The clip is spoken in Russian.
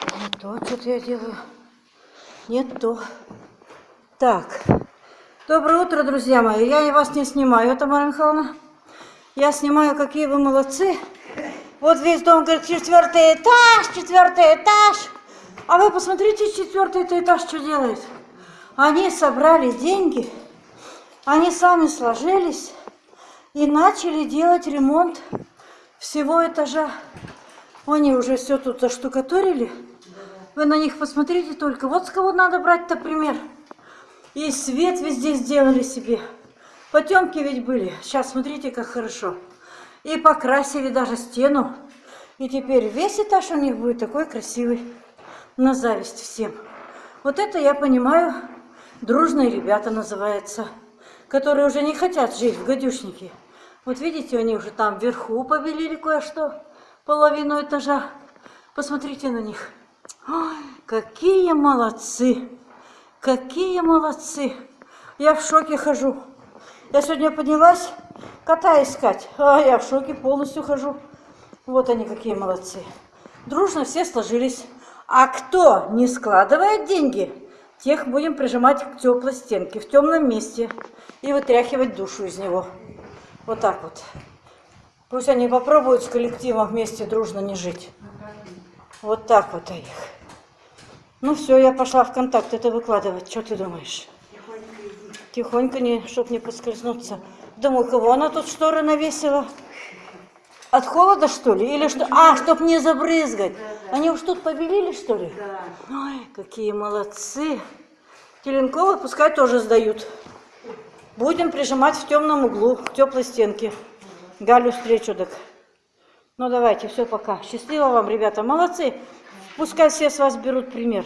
Не то, что-то я делаю. Не то. Так. Доброе утро, друзья мои. Я вас не снимаю, Тамара Михайловна. Я снимаю, какие вы молодцы. Вот весь дом говорит, четвертый этаж, четвертый этаж. А вы посмотрите, четвертый этаж что делает. Они собрали деньги, они сами сложились и начали делать ремонт всего этажа. Они уже все тут заштукатурили. Вы на них посмотрите только. Вот с кого надо брать-то пример. И свет везде сделали себе. Потемки ведь были. Сейчас смотрите, как хорошо. И покрасили даже стену. И теперь весь этаж у них будет такой красивый. На зависть всем. Вот это я понимаю, дружные ребята называется. Которые уже не хотят жить в гадюшнике. Вот видите, они уже там вверху побелили кое-что. Половину этажа. Посмотрите на них. Ой, какие молодцы. Какие молодцы. Я в шоке хожу. Я сегодня поднялась кота искать. А я в шоке полностью хожу. Вот они какие молодцы. Дружно все сложились. А кто не складывает деньги, тех будем прижимать к теплой стенке, в темном месте и вытряхивать душу из него. Вот так вот. Пусть они попробуют с коллективом вместе дружно не жить. Вот так вот их. Ну все, я пошла в контакт это выкладывать. Что ты думаешь? Тихонько, не, чтоб не поскользнуться. Думаю, кого она тут шторы навесила? От холода, что ли? Или что? А, чтоб не забрызгать. Они уж тут побелили, что ли? Ой, какие молодцы. Теленковы пускай тоже сдают. Будем прижимать в темном углу, к теплой стенке. Галю встречу, так. Ну, давайте, все, пока. Счастливо вам, ребята. Молодцы. Пускай все с вас берут пример.